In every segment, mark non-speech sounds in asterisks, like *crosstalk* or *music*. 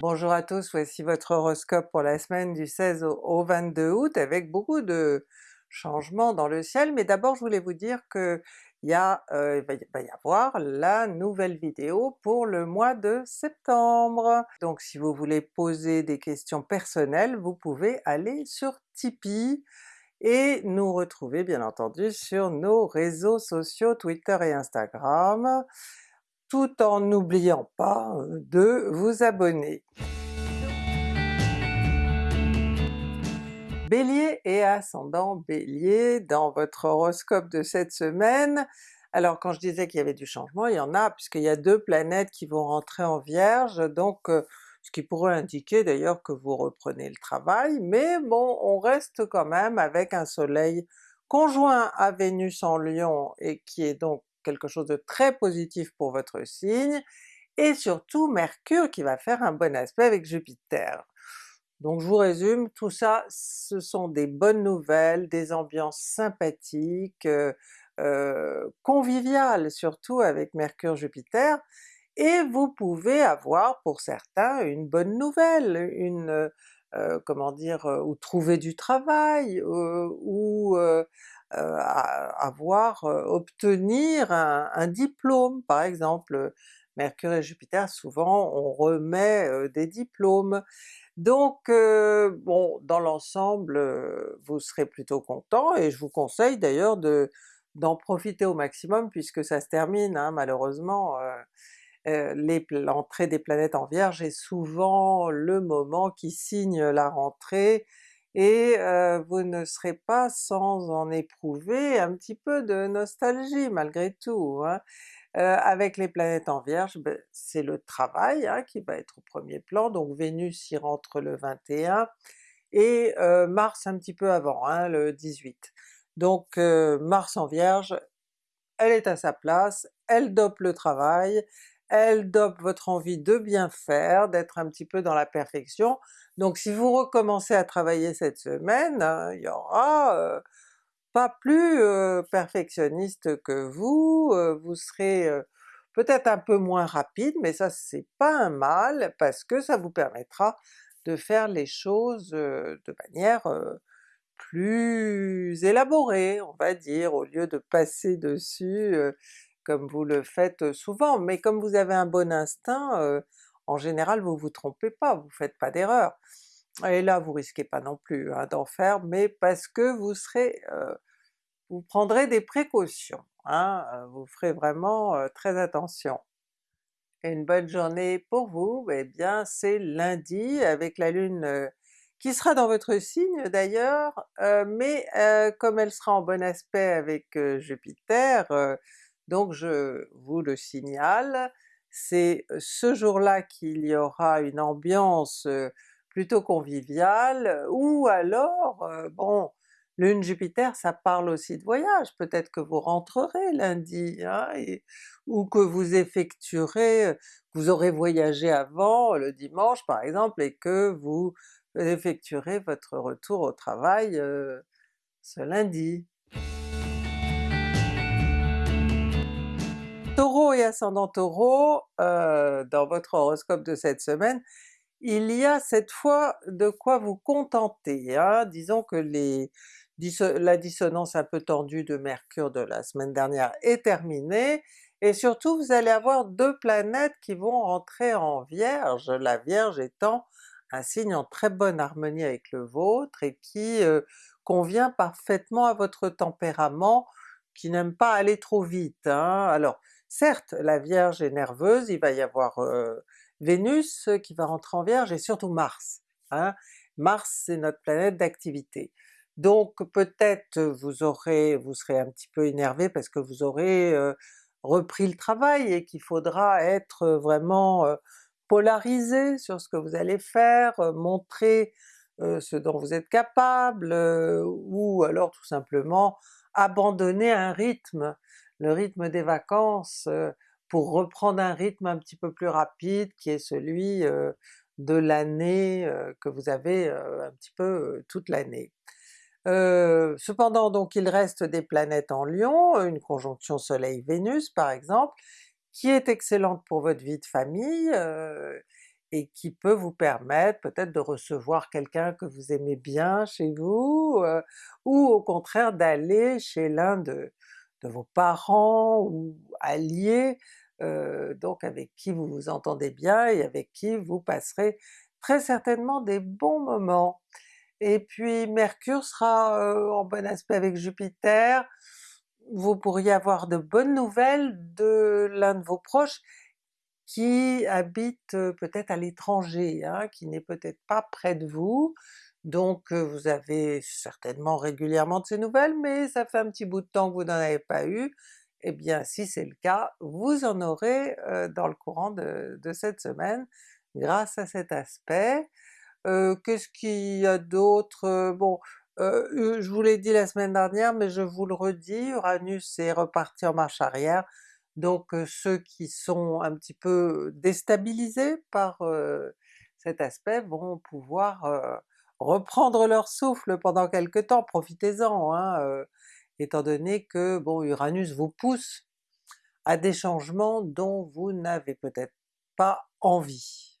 Bonjour à tous, voici votre horoscope pour la semaine du 16 au, au 22 août avec beaucoup de changements dans le ciel, mais d'abord je voulais vous dire que il euh, va y avoir la nouvelle vidéo pour le mois de septembre. Donc si vous voulez poser des questions personnelles, vous pouvez aller sur Tipeee et nous retrouver bien entendu sur nos réseaux sociaux Twitter et Instagram, tout en n'oubliant pas euh, de vous abonner. Bélier et ascendant Bélier dans votre horoscope de cette semaine. Alors quand je disais qu'il y avait du changement, il y en a puisqu'il y a deux planètes qui vont rentrer en Vierge, donc euh, ce qui pourrait indiquer d'ailleurs que vous reprenez le travail, mais bon, on reste quand même avec un soleil conjoint à Vénus en Lion et qui est donc quelque chose de très positif pour votre signe, et surtout Mercure qui va faire un bon aspect avec Jupiter. Donc je vous résume, tout ça ce sont des bonnes nouvelles, des ambiances sympathiques, euh, euh, conviviales surtout avec Mercure-Jupiter, et vous pouvez avoir pour certains une bonne nouvelle, une euh, comment dire, euh, ou trouver du travail, ou avoir, euh, obtenir un, un diplôme par exemple. Mercure et Jupiter souvent on remet euh, des diplômes, donc euh, bon, dans l'ensemble, euh, vous serez plutôt content et je vous conseille d'ailleurs de d'en profiter au maximum puisque ça se termine hein, malheureusement. euh, euh, l'entrée des planètes en Vierge est souvent le moment qui signe la rentrée et vous ne serez pas sans en éprouver un petit peu de nostalgie malgré tout. hein. Avec les planètes en Vierge, ben, c'est le travail hein, qui va être au premier plan, donc Vénus y rentre le 21, et Mars un petit peu avant, hein, le 18. Donc Mars en Vierge, elle est à sa place, elle dope le travail, elle dope votre envie de bien faire, d'être un petit peu dans la perfection. Donc si vous recommencez à travailler cette semaine, hein, il y aura pas plus perfectionniste que vous, vous serez peut-être un peu moins rapide, mais ça c'est pas un mal, parce que ça vous permettra de faire les choses de manière plus élaborée, on va dire, au lieu de passer dessus comme vous le faites souvent. Mais comme vous avez un bon instinct, en général vous vous trompez pas, vous faites pas d'erreur. Et là vous risquez pas non plus hein, d'en faire, mais parce que vous serez euh, vous prendrez des précautions, hein, euh, vous ferez vraiment euh, très attention. Et une bonne journée pour vous, eh bien c'est lundi avec la Lune qui sera dans votre signe d'ailleurs, mais comme elle sera en bon aspect avec Jupiter, donc je vous le signale, c'est ce jour-là qu'il y aura une ambiance plutôt conviviale, ou alors, bon, Lune Jupiter ça parle aussi de voyage, peut-être que vous rentrerez lundi, hein, ou que vous effectuerez, vous aurez voyagé avant le dimanche par exemple, et que vous effectuerez votre retour au travail ce lundi. Et ascendant Taureau, euh, dans votre horoscope de cette semaine, il y a cette fois de quoi vous contenter. Hein. Disons que la dissonance un peu tendue de Mercure de la semaine dernière est terminée, et surtout vous allez avoir deux planètes qui vont rentrer en Vierge, la Vierge étant un signe en très bonne harmonie avec le vôtre et qui euh, convient parfaitement à votre tempérament qui n'aime pas aller trop vite. hein. Alors certes la Vierge est nerveuse, il va y avoir Vénus qui va rentrer en Vierge et surtout Mars. hein. Mars c'est notre planète d'activité. Donc peut-être vous aurez, vous serez un petit peu énervé parce que vous aurez repris le travail et qu'il faudra être vraiment polarisé sur ce que vous allez faire, montrer ce dont vous êtes capable, ou alors tout simplement abandonner un rythme, le rythme des vacances, euh, pour reprendre un rythme un petit peu plus rapide qui est celui euh, de l'année euh, que vous avez un petit peu toute l'année. Cependant donc il reste des planètes en Lion, une conjonction Soleil-Vénus par exemple, qui est excellente pour votre vie de famille, et qui peut vous permettre peut-être de recevoir quelqu'un que vous aimez bien chez vous, ou au contraire d'aller chez l'un de, vos parents ou alliés, euh, donc avec qui vous vous entendez bien et avec qui vous passerez très certainement des bons moments. Et puis Mercure sera euh, en bon aspect avec Jupiter, vous pourriez avoir de bonnes nouvelles de l'un de vos proches qui habite peut-être à l'étranger, hein, qui n'est peut-être pas près de vous, donc vous avez certainement régulièrement de ces nouvelles, mais ça fait un petit bout de temps que vous n'en avez pas eu, eh bien si c'est le cas, vous en aurez dans le courant de, cette semaine grâce à cet aspect. Qu'est-ce qu'il y a d'autre? Bon, je vous l'ai dit la semaine dernière, mais je vous le redis, Uranus est reparti en marche arrière, donc ceux qui sont un petit peu déstabilisés par cet aspect vont pouvoir reprendre leur souffle pendant quelque temps, profitez-en, hein, étant donné que bon Uranus vous pousse à des changements dont vous n'avez peut-être pas envie.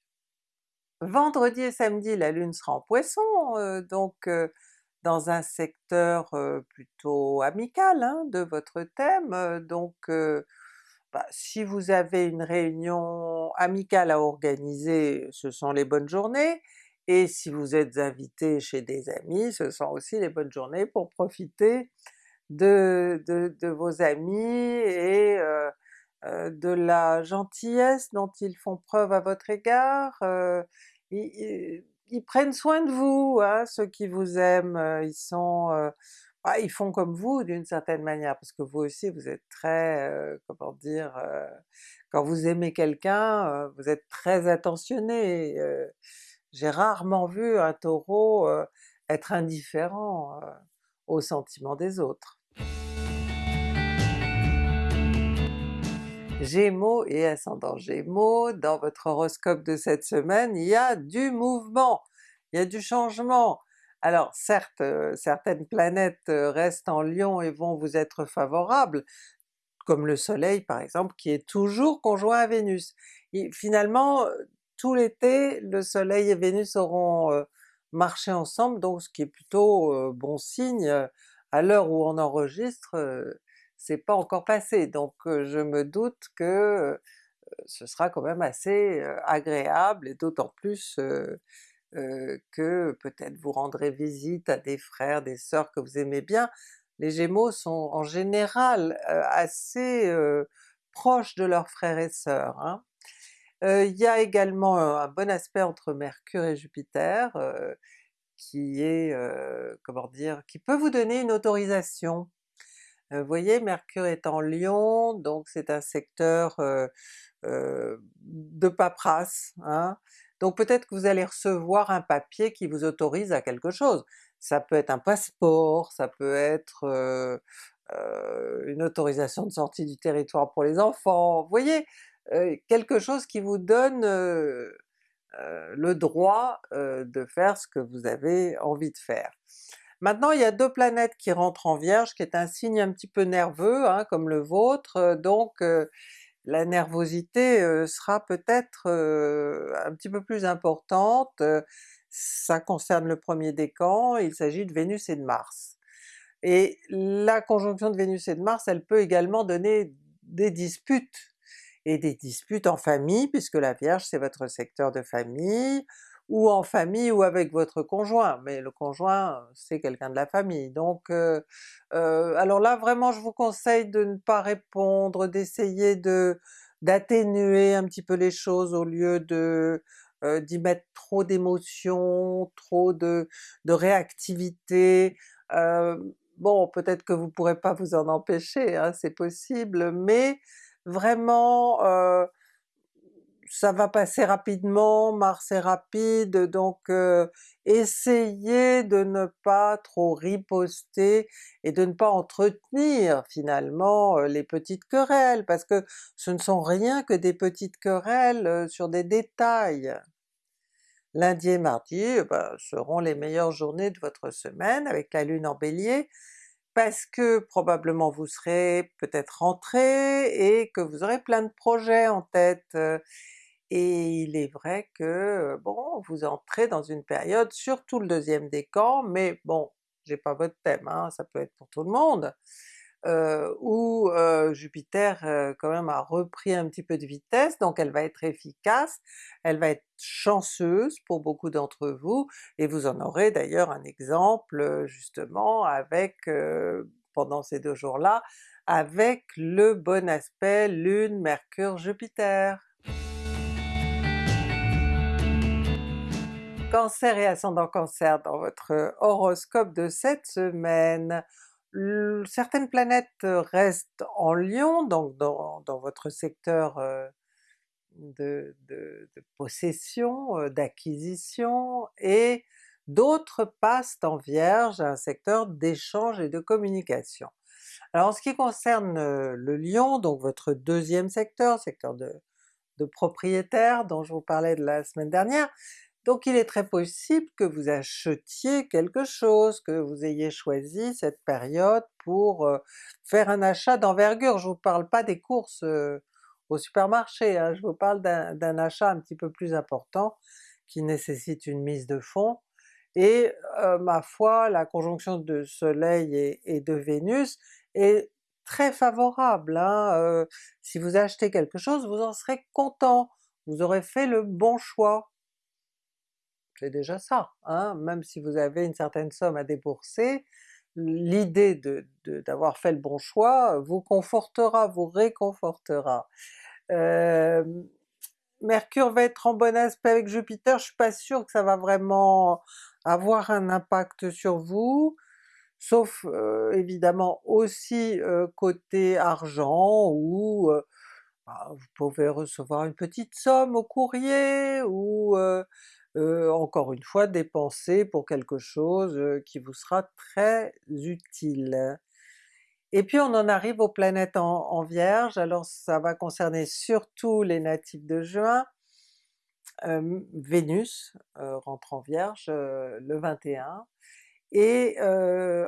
Vendredi et samedi la Lune sera en Poisson, donc dans un secteur plutôt amical hein, de votre thème, donc bah, si vous avez une réunion amicale à organiser, ce sont les bonnes journées, et si vous êtes invité chez des amis, ce sont aussi les bonnes journées pour profiter de, vos amis et euh, euh, de la gentillesse dont ils font preuve à votre égard. Euh, ils, prennent soin de vous, hein, ceux qui vous aiment, ils sont ah, ils font comme vous d'une certaine manière, parce que vous aussi vous êtes très, comment dire, quand vous aimez quelqu'un, vous êtes très attentionné. J'ai rarement vu un Taureau être indifférent aux sentiments des autres. Gémeaux et ascendant Gémeaux, dans votre horoscope de cette semaine, il y a du mouvement, il y a du changement, alors certes, certaines planètes restent en Lion et vont vous être favorables, comme le Soleil par exemple qui est toujours conjoint à Vénus. Et finalement, tout l'été, le Soleil et Vénus auront marché ensemble, donc ce qui est plutôt bon signe, à l'heure où on enregistre, c'est pas encore passé, donc je me doute que ce sera quand même assez agréable, et d'autant plus que peut-être vous rendrez visite à des frères, des sœurs que vous aimez bien. Les Gémeaux sont en général assez proches de leurs frères et sœurs. Hein. Il y a également un bon aspect entre Mercure et Jupiter, qui est, comment dire, qui peut vous donner une autorisation. Vous voyez, Mercure est en Lion, donc c'est un secteur de paperasse, hein. Donc peut-être que vous allez recevoir un papier qui vous autorise à quelque chose. Ça peut être un passeport, ça peut être une autorisation de sortie du territoire pour les enfants, vous voyez? Euh, quelque chose qui vous donne le droit de faire ce que vous avez envie de faire. Maintenant il y a deux planètes qui rentrent en Vierge, qui est un signe un petit peu nerveux, hein, comme le vôtre, donc la nervosité sera peut-être un petit peu plus importante, ça concerne le premier décan, il s'agit de Vénus et de Mars. Et la conjonction de Vénus et de Mars, elle peut également donner des disputes, et des disputes en famille, puisque la Vierge c'est votre secteur de famille, ou en famille ou avec votre conjoint, mais le conjoint c'est quelqu'un de la famille. Donc euh, euh, alors là vraiment je vous conseille de ne pas répondre, d'essayer de d'atténuer un petit peu les choses au lieu de euh, d'y mettre trop d'émotions, trop de, de réactivité. bon peut-être que vous pourrez pas vous en empêcher, hein, c'est possible, mais vraiment ça va passer rapidement, Mars est rapide, donc essayez de ne pas trop riposter et de ne pas entretenir finalement les petites querelles, parce que ce ne sont rien que des petites querelles sur des détails. Lundi et mardi eh ben, seront les meilleures journées de votre semaine avec la Lune en Bélier, parce que probablement vous serez peut-être rentré et que vous aurez plein de projets en tête, Et il est vrai que, bon, vous entrez dans une période, surtout le deuxième décan, mais bon, j'ai pas votre thème, hein, ça peut être pour tout le monde, heu, où heu, Jupiter heu, quand même a repris un petit peu de vitesse, donc elle va être efficace, elle va être chanceuse pour beaucoup d'entre vous, et vous en aurez d'ailleurs un exemple justement avec, pendant ces deux jours-là, avec le bon aspect Lune-Mercure-Jupiter. Cancer et ascendant Cancer dans votre horoscope de cette semaine. Certaines planètes restent en Lion, donc dans votre secteur de de de possession, d'acquisition, et d'autres passent en Vierge, un secteur d'échange et de communication. Alors en ce qui concerne le Lion, donc votre deuxième secteur, secteur de de propriétaire dont je vous parlais la semaine dernière, donc il est très possible que vous achetiez quelque chose, que vous ayez choisi cette période pour faire un achat d'envergure. Je vous parle pas des courses au supermarché, hein, je vous parle d'un achat un petit peu plus important, qui nécessite une mise de fonds, et ma foi la conjonction de Soleil et de Vénus est très favorable, hein, si vous achetez quelque chose, vous en serez content, vous aurez fait le bon choix. Déjà ça, hein, même si vous avez une certaine somme à débourser, l'idée de de d'avoir fait le bon choix vous confortera, vous réconfortera. Mercure va être en bon aspect avec Jupiter, je suis pas sûre que ça va vraiment avoir un impact sur vous, sauf évidemment aussi côté argent où bah, vous pouvez recevoir une petite somme au courrier, ou heu, encore une fois dépenser pour quelque chose heu, qui vous sera très utile. Et puis on en arrive aux planètes en Vierge, alors ça va concerner surtout les natifs de juin. Vénus heu, rentre en Vierge le 21, et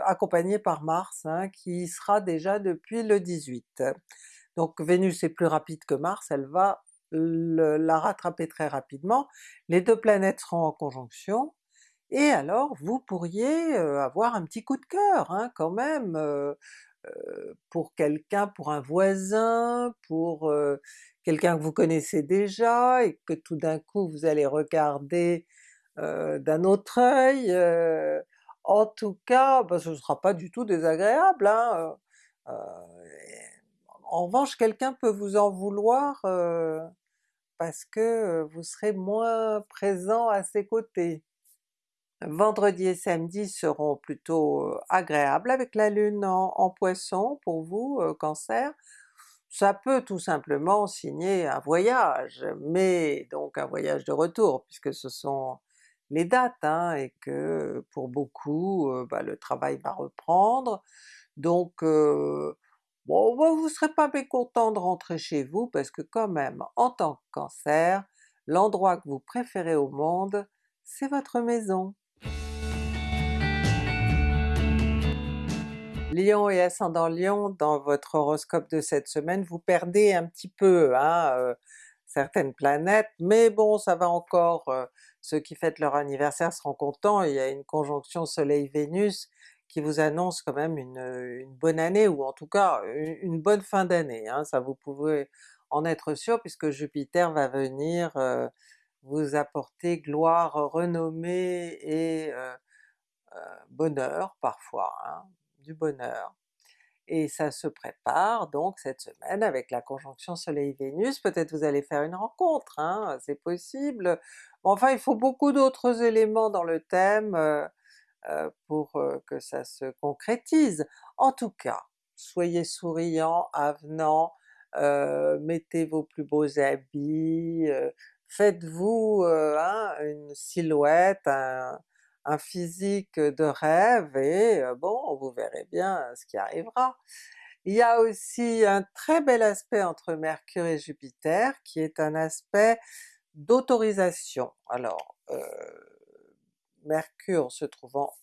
accompagnée par Mars hein, qui sera déjà depuis le 18. Donc Vénus est plus rapide que Mars, elle va la rattraper très rapidement, les deux planètes seront en conjonction, et alors vous pourriez heu, avoir un petit coup de cœur hein, quand même, heu heu, pour quelqu'un, pour un voisin, pour quelqu'un que vous connaissez déjà et que tout d'un coup vous allez regarder d'un autre œil, en tout cas bah, ce sera pas du tout désagréable hein, en revanche quelqu'un peut vous en vouloir parce que vous serez moins présent à ses côtés. Vendredi et samedi seront plutôt agréables avec la Lune en Poissons pour vous Cancer. Ça peut tout simplement signer un voyage, mais donc un voyage de retour puisque ce sont les dates hein, et que pour beaucoup bah, le travail va reprendre, donc bon bah, vous serez pas mécontent de rentrer chez vous parce que quand même en tant que Cancer, l'endroit que vous préférez au monde, c'est votre maison. Lion et ascendant Lion, dans votre horoscope de cette semaine, vous perdez un petit peu hein, heu, certaines planètes, mais bon ça va encore, heu, ceux qui fêtent leur anniversaire seront contents, il y a une conjonction Soleil-Vénus qui vous annonce quand même une bonne année, ou en tout cas une bonne fin d'année hein, ça vous pouvez en être sûr puisque Jupiter va venir vous apporter gloire, renommée et heu heu, bonheur parfois hein, du bonheur. Et ça se prépare donc cette semaine avec la conjonction Soleil-Vénus, peut-être vous allez faire une rencontre hein, c'est possible, enfin il faut beaucoup d'autres éléments dans le thème pour heu, que ça se concrétise. En tout cas, soyez souriant, avenant, heu, mettez vos plus beaux habits, faites-vous hein, une silhouette, un un physique de rêve et bon vous verrez bien ce qui arrivera. Il y a aussi un très bel aspect entre Mercure et Jupiter qui est un aspect d'autorisation. Alors Mercure se trouvant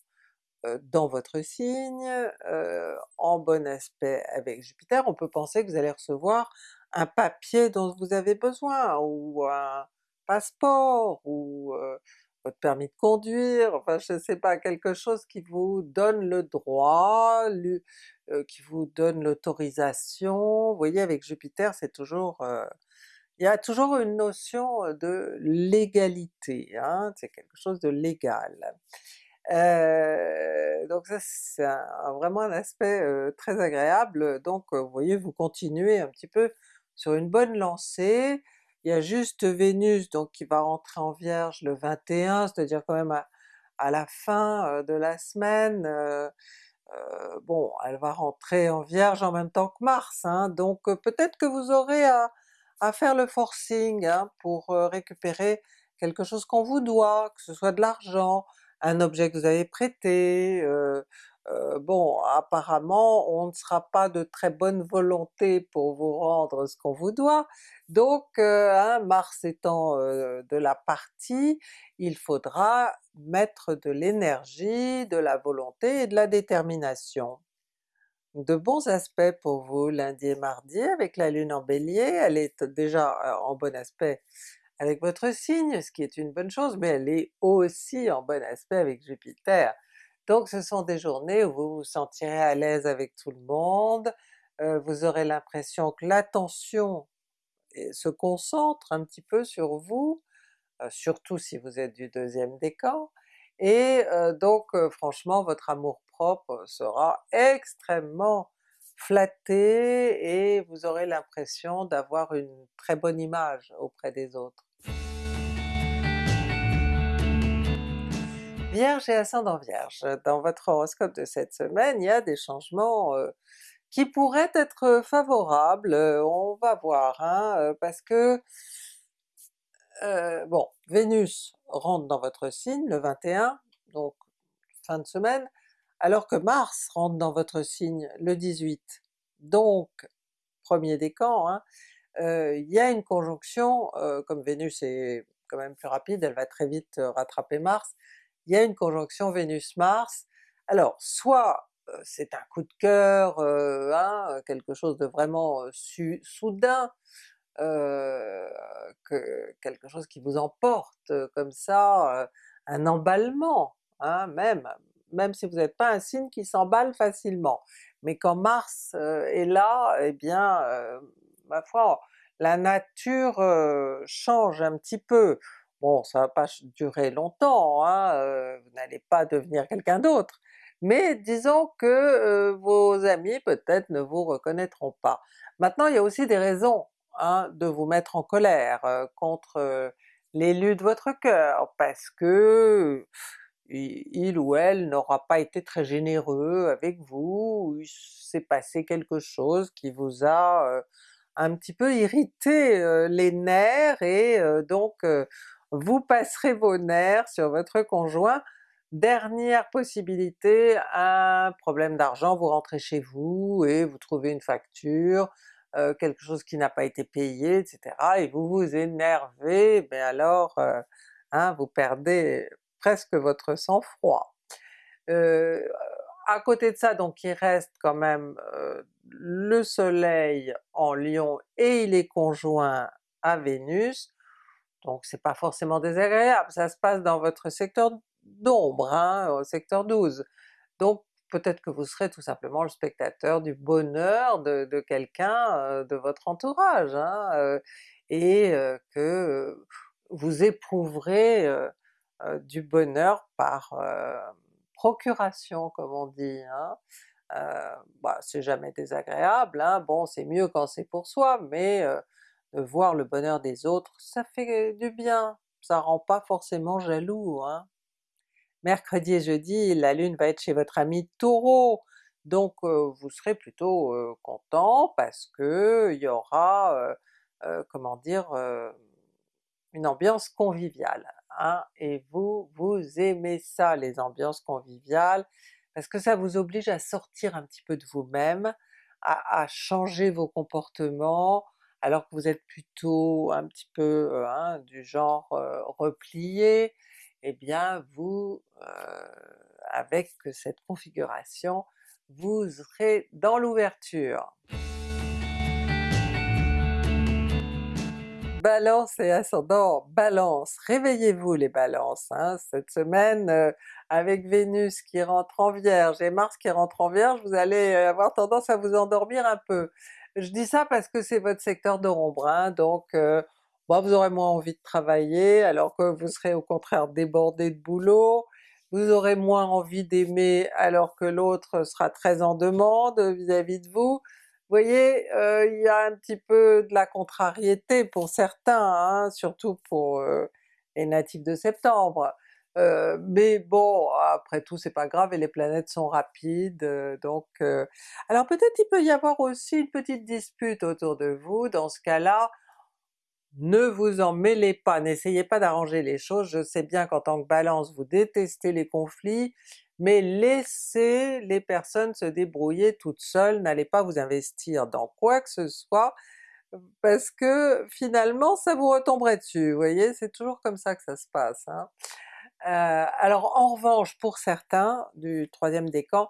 heu, dans votre signe, heu, en bon aspect avec Jupiter, on peut penser que vous allez recevoir un papier dont vous avez besoin, ou un passeport, ou votre permis de conduire, enfin je sais pas, quelque chose qui vous donne le droit, qui vous donne l'autorisation. Vous voyez avec Jupiter c'est toujours... il y a toujours une notion de légalité, hein, c'est quelque chose de légal. donc ça c'est vraiment un aspect très agréable, donc vous voyez vous continuez un petit peu sur une bonne lancée, il y a juste Vénus donc qui va rentrer en Vierge le 21, c'est-à-dire quand même à, la fin de la semaine, bon elle va rentrer en Vierge en même temps que Mars, hein, donc peut-être que vous aurez à, faire le forcing hein, pour récupérer quelque chose qu'on vous doit, que ce soit de l'argent, un objet que vous avez prêté, euh, bon apparemment on ne sera pas de très bonne volonté pour vous rendre ce qu'on vous doit, donc euh, hein, Mars étant euh, de la partie, il faudra mettre de l'énergie, de la volonté et de la détermination. De bons aspects pour vous lundi et mardi avec la Lune en Bélier, elle est déjà en bon aspect avec votre signe, ce qui est une bonne chose, mais elle est aussi en bon aspect avec Jupiter, donc ce sont des journées où vous vous sentirez à l'aise avec tout le monde, vous aurez l'impression que l'attention se concentre un petit peu sur vous, surtout si vous êtes du deuxième décan, et donc franchement votre amour-propre sera extrêmement flatté et vous aurez l'impression d'avoir une très bonne image auprès des autres. Vierge et ascendant Vierge, dans votre horoscope de cette semaine, il y a des changements qui pourraient être favorables, on va voir, hein, parce que bon, Vénus rentre dans votre signe le 21, donc fin de semaine, alors que Mars rentre dans votre signe le 18, donc premier décan, hein, il y a une conjonction, comme Vénus est quand même plus rapide, elle va très vite rattraper Mars, il y a une conjonction Vénus-Mars, alors soit c'est un coup de cœur, hein, quelque chose de vraiment soudain, que, quelque chose qui vous emporte comme ça, un emballement, hein, même, même si vous n'êtes pas un signe qui s'emballe facilement. Mais quand Mars est là, eh bien, ma foi, la nature change un petit peu. Bon, ça va pas durer longtemps, hein, vous n'allez pas devenir quelqu'un d'autre, mais disons que vos amis peut-être ne vous reconnaîtront pas. Maintenant il y a aussi des raisons hein, de vous mettre en colère contre l'élu de votre cœur, parce que il ou elle n'aura pas été très généreux avec vous, il s'est passé quelque chose qui vous a un petit peu irrité les nerfs et donc vous passerez vos nerfs sur votre conjoint. Dernière possibilité, un problème d'argent, vous rentrez chez vous et vous trouvez une facture, euh, quelque chose qui n'a pas été payé, etc. et vous vous énervez, mais alors euh, hein, vous perdez presque votre sang-froid. Euh, à côté de ça donc il reste quand même le soleil en Lion et il est conjoint à Vénus, donc c'est pas forcément désagréable, ça se passe dans votre secteur d'ombre, hein, au secteur 12. Donc peut-être que vous serez tout simplement le spectateur du bonheur de, quelqu'un de votre entourage, hein, et que vous éprouverez du bonheur par procuration comme on dit. Hein. bah, c'est jamais désagréable, hein. bon c'est mieux quand c'est pour soi, mais voir le bonheur des autres, ça fait du bien, ça rend pas forcément jaloux. Hein. Mercredi et jeudi, la Lune va être chez votre ami Taureau, donc vous serez plutôt content parce que il y aura, comment dire, une ambiance conviviale. Hein, et vous, vous aimez ça les ambiances conviviales, parce que ça vous oblige à sortir un petit peu de vous-même, à, changer vos comportements, alors que vous êtes plutôt un petit peu hein, du genre replié, eh bien vous, avec cette configuration, vous serez dans l'ouverture. Balance et ascendant Balance, réveillez-vous les Balances! Hein. Cette semaine, euh, avec Vénus qui rentre en Vierge et Mars qui rentre en Vierge, vous allez euh, avoir tendance à vous endormir un peu. Je dis ça parce que c'est votre secteur de rond donc euh, vous aurez moins envie de travailler alors que vous serez au contraire débordé de boulot, vous aurez moins envie d'aimer alors que l'autre sera très en demande vis-à-vis de vous. Vous voyez, euh, il y a un petit peu de la contrariété pour certains, hein, surtout pour euh, les natifs de septembre. Euh, mais bon, après tout c'est pas grave et les planètes sont rapides, donc... alors peut-être il peut y avoir aussi une petite dispute autour de vous, dans ce cas-là, ne vous en mêlez pas, n'essayez pas d'arranger les choses, je sais bien qu'en tant que Balance vous détestez les conflits, mais laissez les personnes se débrouiller toutes seules, n'allez pas vous investir dans quoi que ce soit, parce que finalement ça vous retomberait dessus, vous voyez? C'est toujours comme ça que ça se passe. Hein. Euh, alors en revanche pour certains du troisième décan,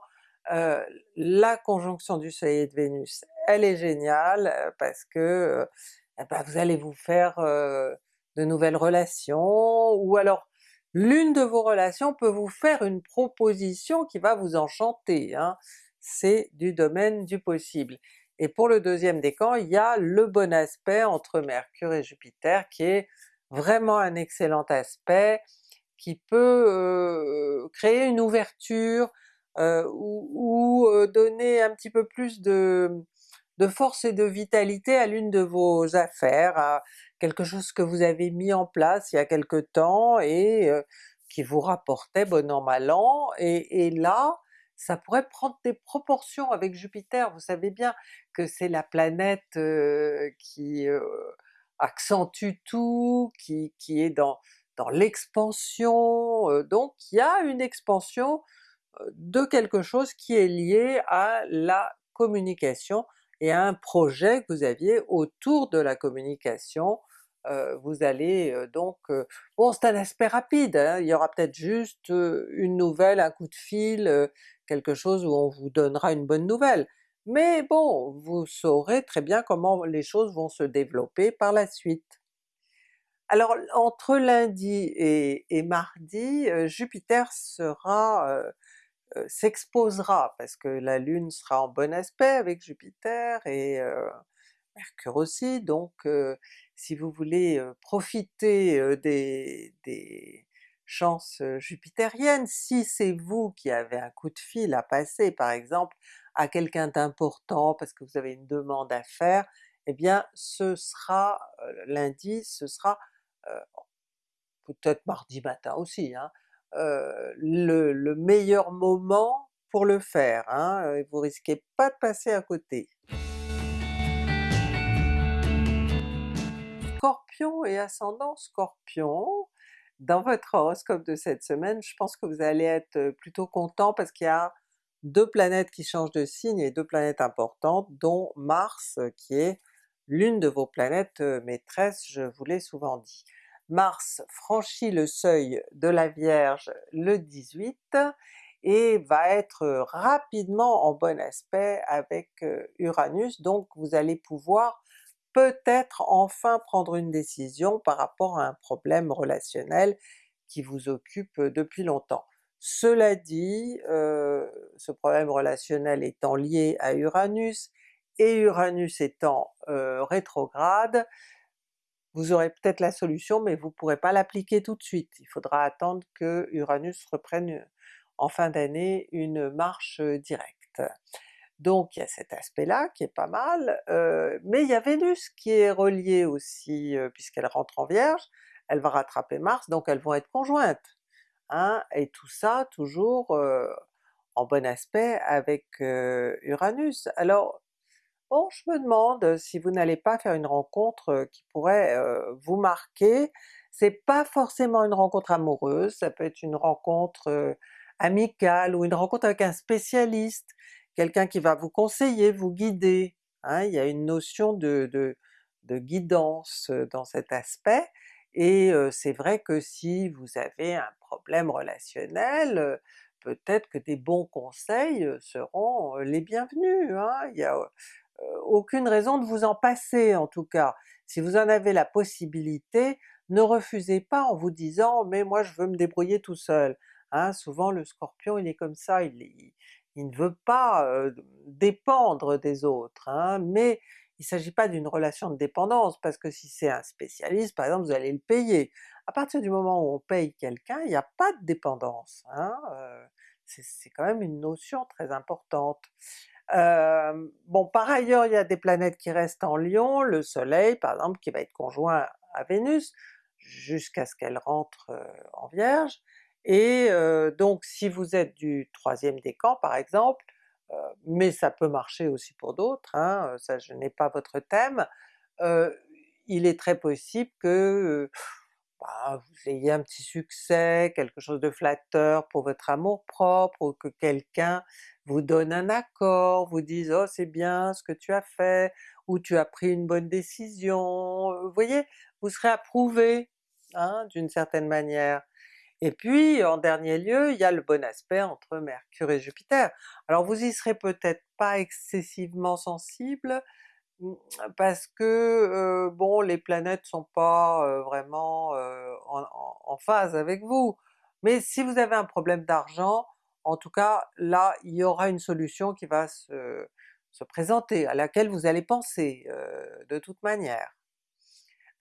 euh, la conjonction du soleil et de Vénus, elle est géniale euh, parce que eh ben, vous allez vous faire de nouvelles relations, ou alors l'une de vos relations peut vous faire une proposition qui va vous enchanter, hein. c'est du domaine du possible. Et pour le deuxième décan, il y a le bon aspect entre Mercure et Jupiter qui est vraiment un excellent aspect, qui peut créer une ouverture ou, donner un petit peu plus de, de force et de vitalité à l'une de vos affaires, à quelque chose que vous avez mis en place il y a quelque temps et euh, qui vous rapportait bon an mal an, et, là ça pourrait prendre des proportions avec Jupiter, vous savez bien que c'est la planète euh, qui euh, accentue tout, qui, qui est dans, dans l'expansion, donc il y a une expansion de quelque chose qui est lié à la communication, et un projet que vous aviez autour de la communication. Euh, vous allez euh, donc... Euh, bon c'est un aspect rapide, hein, il y aura peut-être juste une nouvelle, un coup de fil, quelque chose où on vous donnera une bonne nouvelle. Mais bon, vous saurez très bien comment les choses vont se développer par la suite. Alors entre lundi et, et mardi, Jupiter sera euh, s'exposera, parce que la Lune sera en bon aspect avec Jupiter et euh, Mercure aussi, donc euh, si vous voulez profiter des, chances jupitériennes, si c'est vous qui avez un coup de fil à passer par exemple à quelqu'un d'important parce que vous avez une demande à faire, eh bien ce sera lundi, ce sera peut-être mardi matin aussi, hein, euh, le, meilleur moment pour le faire, hein, vous risquez pas de passer à côté. Scorpion et ascendant Scorpion, dans votre horoscope de cette semaine, je pense que vous allez être plutôt content parce qu'il y a deux planètes qui changent de signe et deux planètes importantes, dont Mars qui est l'une de vos planètes maîtresses, je vous l'ai souvent dit. Mars franchit le seuil de la Vierge le 18 et va être rapidement en bon aspect avec Uranus, donc vous allez pouvoir peut-être enfin prendre une décision par rapport à un problème relationnel qui vous occupe depuis longtemps. Cela dit, ce problème relationnel étant lié à Uranus, et Uranus étant rétrograde, vous aurez peut-être la solution mais vous ne pourrez pas l'appliquer tout de suite. Il faudra attendre que Uranus reprenne en fin d'année une marche directe. Donc il y a cet aspect-là qui est pas mal, mais il y a Vénus qui est reliée aussi puisqu'elle rentre en Vierge, elle va rattraper Mars, donc elles vont être conjointes. Hein, et tout ça toujours en bon aspect avec Uranus. Alors Bon, je me demande si vous n'allez pas faire une rencontre qui pourrait vous marquer. C'est pas forcément une rencontre amoureuse, ça peut être une rencontre amicale ou une rencontre avec un spécialiste, quelqu'un qui va vous conseiller, vous guider. Hein. Il y a une notion de, de, guidance dans cet aspect, et c'est vrai que si vous avez un problème relationnel, peut-être que des bons conseils seront les bienvenus. Hein. Il y a aucune raison de vous en passer en tout cas. Si vous en avez la possibilité, ne refusez pas en vous disant mais moi je veux me débrouiller tout seul. Hein, souvent le Scorpion il est comme ça, il, ne veut pas dépendre des autres, hein, mais il ne s'agit pas d'une relation de dépendance, parce que si c'est un spécialiste par exemple vous allez le payer. À partir du moment où on paye quelqu'un, il n'y a pas de dépendance, hein, c'est quand même une notion très importante. Bon par ailleurs il y a des planètes qui restent en Lion, le soleil par exemple qui va être conjoint à Vénus, jusqu'à ce qu'elle rentre en Vierge, et donc si vous êtes du troisième décan par exemple, mais ça peut marcher aussi pour d'autres, hein, ça je n'ai pas votre thème, il est très possible que bah, vous ayez un petit succès, quelque chose de flatteur pour votre amour propre, ou que quelqu'un vous donne un accord, vous dise «Oh c'est bien ce que tu as fait», ou tu as pris une bonne décision, vous voyez? Vous serez approuvé hein, d'une certaine manière. Et puis en dernier lieu, il y a le bon aspect entre Mercure et Jupiter. Alors vous y serez peut-être pas excessivement sensible, mmh, parce que bon les planètes sont pas vraiment en, phase avec vous, mais si vous avez un problème d'argent, en tout cas là il y aura une solution qui va se, se présenter, à laquelle vous allez penser de toute manière.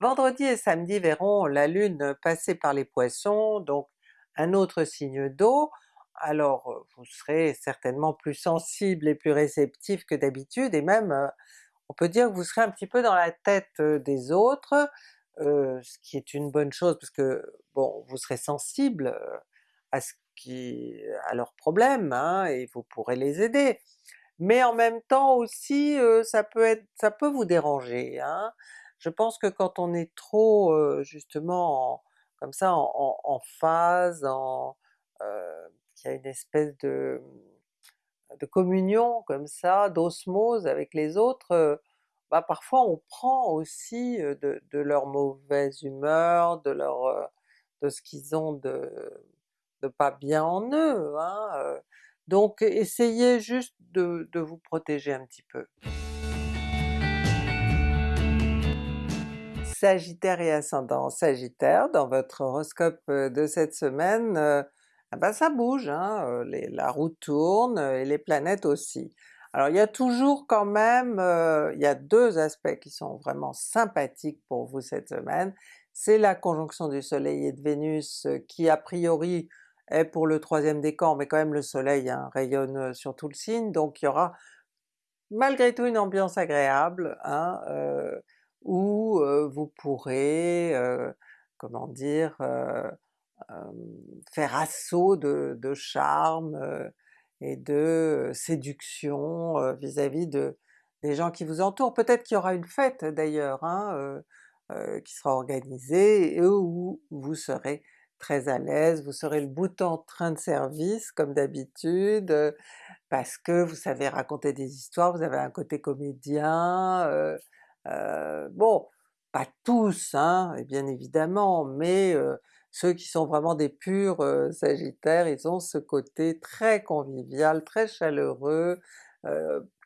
Vendredi et samedi verront la Lune passer par les Poissons, donc un autre signe d'eau, alors vous serez certainement plus sensible et plus réceptif que d'habitude, et même on peut dire que vous serez un petit peu dans la tête des autres, ce qui est une bonne chose parce que bon, vous serez sensible à ce qui, à leurs problèmes, hein, et vous pourrez les aider. Mais en même temps aussi ça peut être, ça peut vous déranger. Hein. Je pense que quand on est trop justement comme ça en, phase, en, qu'il y a une espèce de, de communion comme ça, d'osmose avec les autres, bah parfois on prend aussi de, leur mauvaise humeur, de leur de ce qu'ils ont de, pas bien en eux. Hein, donc essayez juste de vous protéger un petit peu. Sagittaire et ascendant Sagittaire, dans votre horoscope de cette semaine, ah ben ça bouge, hein, la roue tourne et les planètes aussi. Alors il y a toujours quand même, il y a deux aspects qui sont vraiment sympathiques pour vous cette semaine, c'est la conjonction du soleil et de Vénus qui a priori est pour le troisième décan, mais quand même le soleil hein, rayonne sur tout le signe, donc il y aura malgré tout une ambiance agréable, hein, où vous pourrez, comment dire, faire assaut de, charme et de séduction vis-à-vis de, des gens qui vous entourent. Peut-être qu'il y aura une fête d'ailleurs hein, qui sera organisée où vous serez très à l'aise, vous serez le bout en train de service comme d'habitude, parce que vous savez raconter des histoires, vous avez un côté comédien, bon, pas tous, hein, bien évidemment, mais ceux qui sont vraiment des purs sagittaires, ils ont ce côté très convivial, très chaleureux,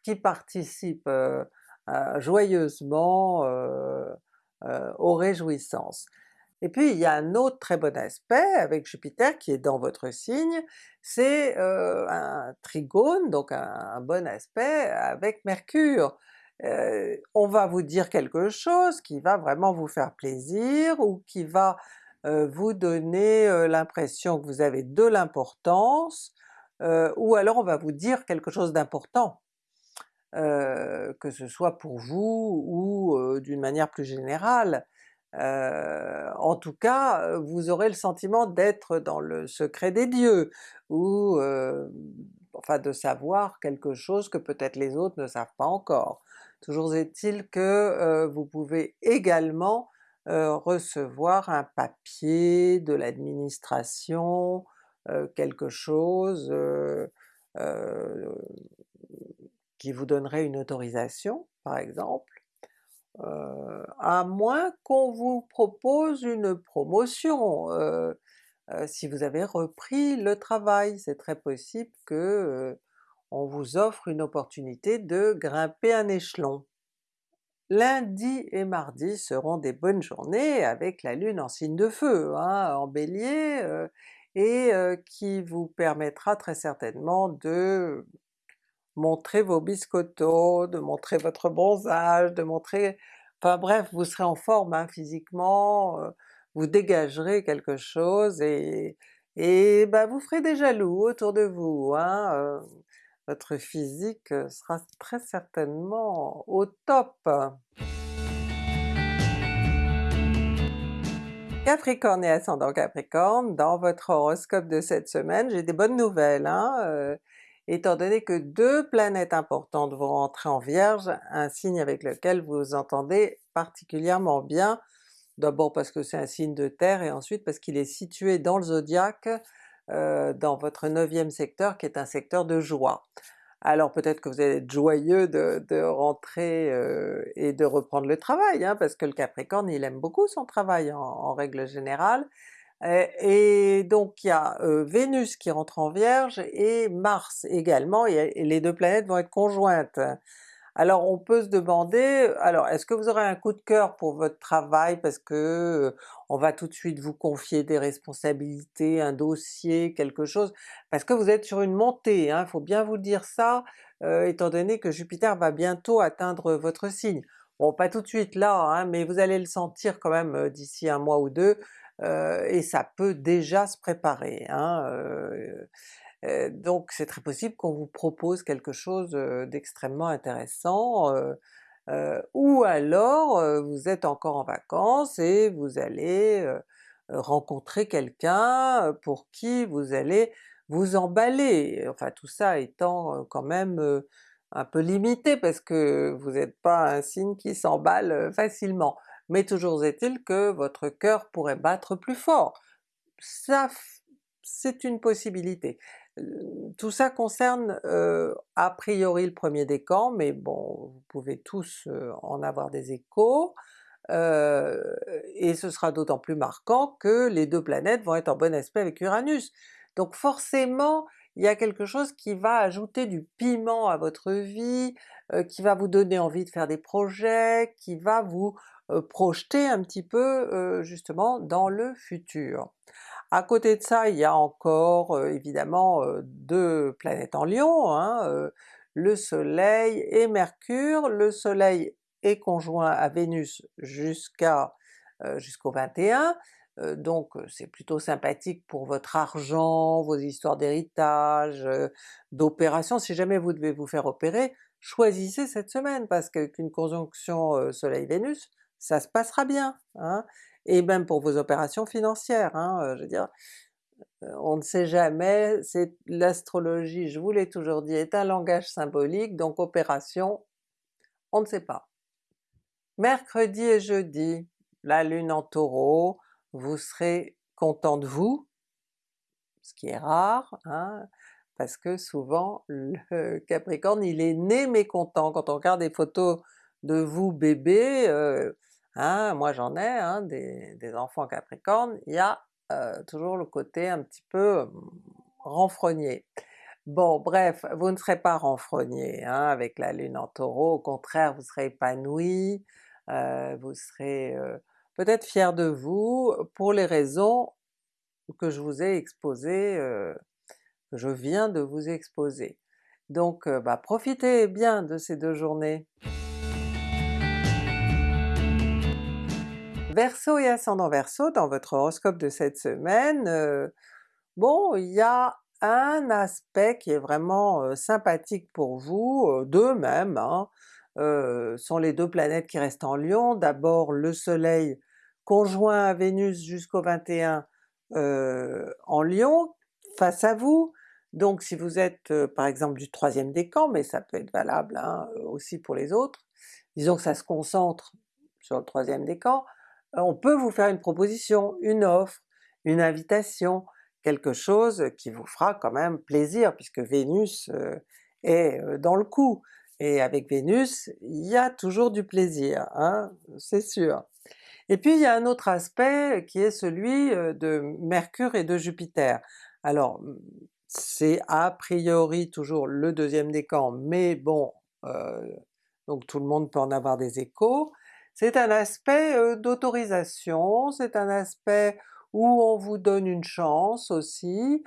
qui participe joyeusement aux réjouissances. Et puis il y a un autre très bon aspect avec Jupiter qui est dans votre signe, c'est un trigone, donc un, bon aspect avec Mercure on va vous dire quelque chose qui va vraiment vous faire plaisir ou qui va vous donner l'impression que vous avez de l'importance, ou alors on va vous dire quelque chose d'important, que ce soit pour vous ou d'une manière plus générale. En tout cas, vous aurez le sentiment d'être dans le secret des dieux, ou enfin de savoir quelque chose que peut-être les autres ne savent pas encore. Toujours est-il que vous pouvez également recevoir un papier de l'administration, quelque chose qui vous donnerait une autorisation par exemple, à moins qu'on vous propose une promotion. si vous avez repris le travail, c'est très possible que on vous offre une opportunité de grimper un échelon. lundi et mardi seront des bonnes journées avec la Lune en signe de feu, hein, en Bélier, euh, et euh, qui vous permettra très certainement de montrer vos biscottos, de montrer votre bronzage, de montrer... Enfin bref, vous serez en forme hein, physiquement, vous dégagerez quelque chose et, et bah, vous ferez des jaloux autour de vous. Hein, votre physique sera très certainement au top. Capricorne et ascendant Capricorne, dans votre horoscope de cette semaine, j'ai des bonnes nouvelles, hein, étant donné que deux planètes importantes vont rentrer en Vierge, un signe avec lequel vous entendez particulièrement bien, d'abord parce que c'est un signe de terre et ensuite parce qu'il est situé dans le zodiaque, euh, dans votre neuvième secteur qui est un secteur de joie. Alors peut-être que vous allez être joyeux de, rentrer euh, et de reprendre le travail, hein, parce que le Capricorne il aime beaucoup son travail en, règle générale, et, donc il y a euh, Vénus qui rentre en Vierge et Mars également, et les deux planètes vont être conjointes. Alors on peut se demander, alors est-ce que vous aurez un coup de cœur pour votre travail? Parce que euh, on va tout de suite vous confier des responsabilités, un dossier, quelque chose, parce que vous êtes sur une montée, il hein, faut bien vous dire ça, euh, étant donné que Jupiter va bientôt atteindre votre signe. Bon pas tout de suite là, hein, mais vous allez le sentir quand même d'ici un mois ou deux, et ça peut déjà se préparer. Hein, donc c'est très possible qu'on vous propose quelque chose d'extrêmement intéressant, ou alors vous êtes encore en vacances et vous allez rencontrer quelqu'un pour qui vous allez vous emballer, enfin tout ça étant quand même un peu limité parce que vous n'êtes pas un signe qui s'emballe facilement. Mais toujours est-il que votre cœur pourrait battre plus fort. Ça c'est une possibilité tout ça concerne a priori le premier décan, mais bon, vous pouvez tous en avoir des échos, et ce sera d'autant plus marquant que les deux planètes vont être en bon aspect avec Uranus. Donc forcément, il y a quelque chose qui va ajouter du piment à votre vie, qui va vous donner envie de faire des projets, qui va vous projeter un petit peu justement dans le futur. À côté de ça, il y a encore euh, évidemment euh, deux planètes en Lion, hein, euh, le Soleil et Mercure. Le Soleil est conjoint à Vénus jusqu'à jusqu'au 21, donc c'est plutôt sympathique pour votre argent, vos histoires d'héritage, d'opération. Si jamais vous devez vous faire opérer, choisissez cette semaine parce qu'une conjonction Soleil-Vénus, ça se passera bien. Hein et même pour vos opérations financières, hein, je veux dire, on ne sait jamais, c'est l'astrologie, je vous l'ai toujours dit, est un langage symbolique, donc opération, on ne sait pas. Mercredi et jeudi, la Lune en Taureau, vous serez content de vous, ce qui est rare, hein, parce que souvent le *laughs* Capricorne il est né mécontent, quand on regarde des photos de vous bébé, Hein, moi j'en ai hein, des, enfants capricornes, il y a euh, toujours le côté un petit peu hum, renfrogné. Bon bref, vous ne serez pas renfrogné hein, avec la Lune en Taureau, au contraire vous serez épanoui, euh, vous serez euh, peut-être fier de vous pour les raisons que je vous ai exposées, que je viens de vous exposer. Donc bah, profitez bien de ces deux journées. Verseau et ascendant Verseau, dans votre horoscope de cette semaine, euh, bon il y a un aspect qui est vraiment euh, sympathique pour vous, euh, deux même, hein, sont les deux planètes qui restent en Lion, d'abord le soleil conjoint à Vénus jusqu'au 21 en Lion, face à vous, donc si vous êtes par exemple du troisième décan, mais ça peut être valable hein, aussi pour les autres, disons que ça se concentre sur le troisième décan, on peut vous faire une proposition, une offre, une invitation, quelque chose qui vous fera quand même plaisir puisque Vénus euh, est euh, dans le coup, et avec Vénus il y a toujours du plaisir, hein, c'est sûr. Et puis il y a un autre aspect qui est celui euh, de Mercure et de Jupiter. Alors c'est a priori toujours le deuxième décan, mais bon, donc tout le monde peut en avoir des échos. C'est un aspect d'autorisation, c'est un aspect où on vous donne une chance aussi,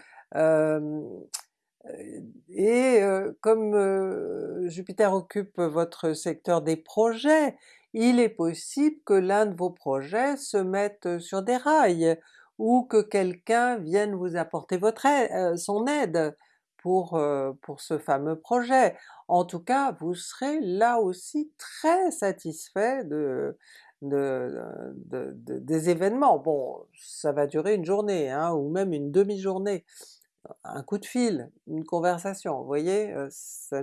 et comme Jupiter occupe votre secteur des projets, il est possible que l'un de vos projets se mette sur des rails, ou que quelqu'un vienne vous apporter son aide pour ce fameux projet. En tout cas, vous serez là aussi très satisfait de, des événements. Bon, ça va durer une journée, hein, ou même une demi-journée, un coup de fil, une conversation, vous voyez? ça,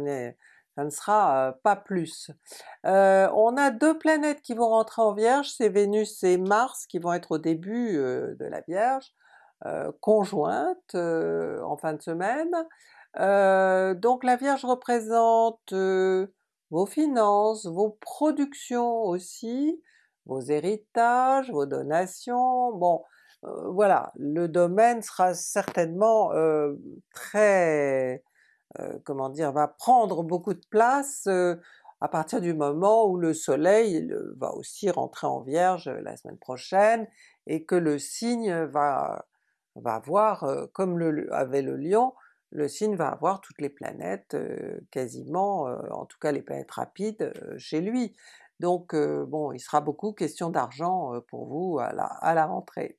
ça ne sera pas plus. on a deux planètes qui vont rentrer en Vierge, c'est Vénus et Mars qui vont être au début de la Vierge, conjointes en fin de semaine. Donc la Vierge représente vos finances, vos productions aussi, vos héritages, vos donations, bon voilà, le domaine sera certainement très, comment dire, va prendre beaucoup de place à partir du moment où le soleil va aussi rentrer en Vierge la semaine prochaine, et que le signe va, va avoir, comme le, avec le Lion, le signe va avoir toutes les planètes quasiment, en tout cas les planètes rapides chez lui. Donc bon, il sera beaucoup question d'argent pour vous à la, rentrée.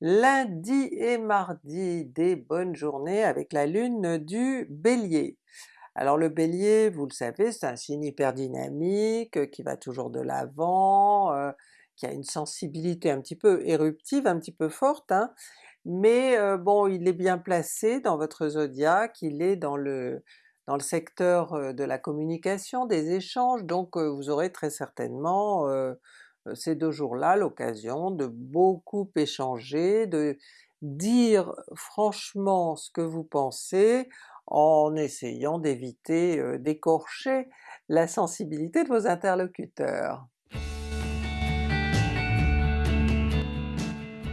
Lundi et mardi, des bonnes journées avec la lune du Bélier. Alors le Bélier, vous le savez, c'est un signe hyper dynamique, qui va toujours de l'avant, qui a une sensibilité un petit peu éruptive, un petit peu forte, hein, mais bon il est bien placé dans votre zodiaque, il est dans le dans le secteur de la communication, des échanges, donc vous aurez très certainement ces deux jours-là l'occasion de beaucoup échanger, de dire franchement ce que vous pensez, en essayant d'éviter d'écorcher la sensibilité de vos interlocuteurs.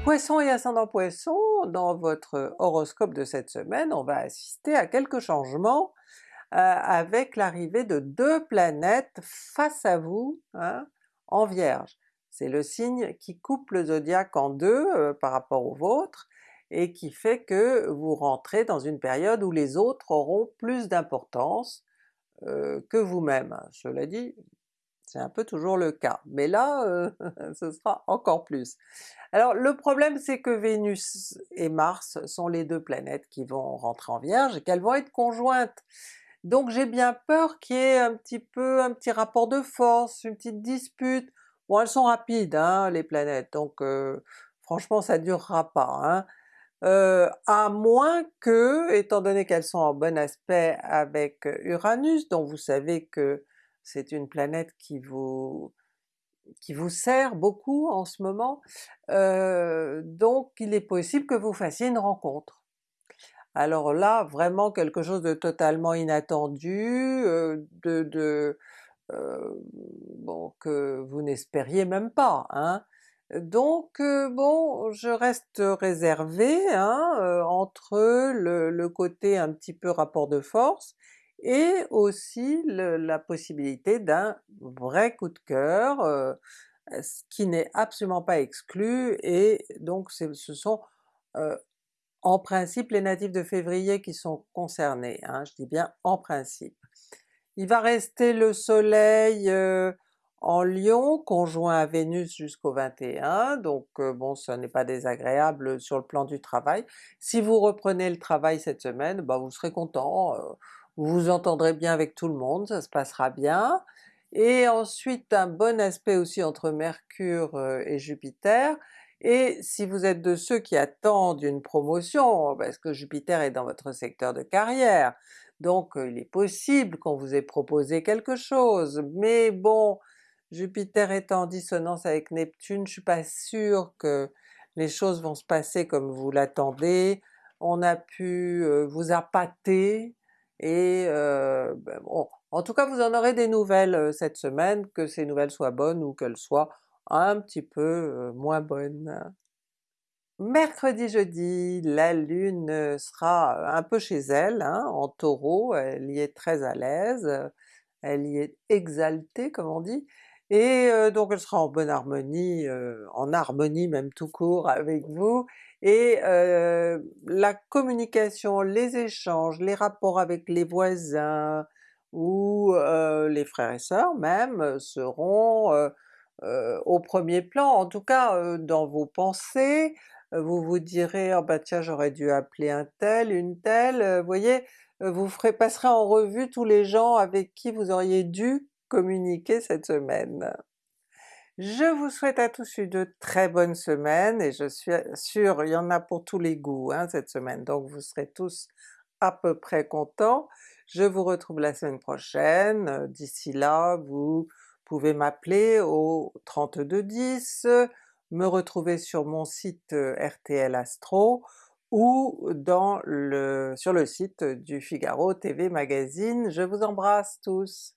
Poisson et ascendant Poisson, dans votre horoscope de cette semaine, on va assister à quelques changements euh, avec l'arrivée de deux planètes face à vous hein, en Vierge. C'est le signe qui coupe le zodiaque en deux euh, par rapport au vôtre, et qui fait que vous rentrez dans une période où les autres auront plus d'importance euh, que vous-même. Cela dit, c'est un peu toujours le cas, mais là euh, *laughs* ce sera encore plus. Alors le problème c'est que Vénus et Mars sont les deux planètes qui vont rentrer en Vierge et qu'elles vont être conjointes. Donc j'ai bien peur qu'il y ait un petit peu un petit rapport de force, une petite dispute. Bon elles sont rapides hein, les planètes, donc euh, franchement ça durera pas. Hein. Euh, à moins que, étant donné qu'elles sont en bon aspect avec Uranus, dont vous savez que c'est une planète qui vous qui vous sert beaucoup en ce moment, euh, donc il est possible que vous fassiez une rencontre. Alors là, vraiment quelque chose de totalement inattendu, euh, de, de euh, bon, que vous n'espériez même pas. Hein. Donc bon, je reste réservée hein, entre le, le, côté un petit peu rapport de force, et aussi la possibilité d'un vrai coup de cœur, euh, ce qui n'est absolument pas exclu, et donc ce sont euh, en principe les natifs de février qui sont concernés, hein, je dis bien en principe. Il va rester le soleil euh, en Lion, conjoint à Vénus jusqu'au 21, donc bon ce n'est pas désagréable sur le plan du travail. Si vous reprenez le travail cette semaine, bah vous serez content, vous vous entendrez bien avec tout le monde, ça se passera bien. Et ensuite un bon aspect aussi entre Mercure euh, et Jupiter, et si vous êtes de ceux qui attendent une promotion, parce que Jupiter est dans votre secteur de carrière, donc euh, il est possible qu'on vous ait proposé quelque chose, mais bon, Jupiter étant en dissonance avec Neptune, je suis pas sûre que les choses vont se passer comme vous l'attendez, on a pu euh, vous appâter, et euh, ben en tout cas vous en aurez des nouvelles euh, cette semaine, que ces nouvelles soient bonnes ou qu'elles soient un petit peu euh, moins bonnes. Mercredi, jeudi, la Lune sera un peu chez elle, hein, en Taureau, elle y est très à l'aise, elle y est exaltée comme on dit, et donc elle sera en bonne harmonie, en harmonie même tout court avec vous, et la communication, les échanges, les rapports avec les voisins, ou les frères et sœurs même, seront au premier plan. En tout cas dans vos pensées, vous vous direz: «Ah bah tiens j'aurais dû appeler un tel, une telle», vous voyez? Vous passerez en revue tous les gens avec qui vous auriez dû communiquer cette semaine. Je vous souhaite à tous une très bonne semaine et je suis sûre, il y en a pour tous les goûts hein, cette semaine, donc vous serez tous à peu près contents. Je vous retrouve la semaine prochaine, d'ici là vous pouvez m'appeler au 3210, me retrouver sur mon site RTL Astro, ou sur le site du Figaro TV Magazine. Je vous embrasse tous!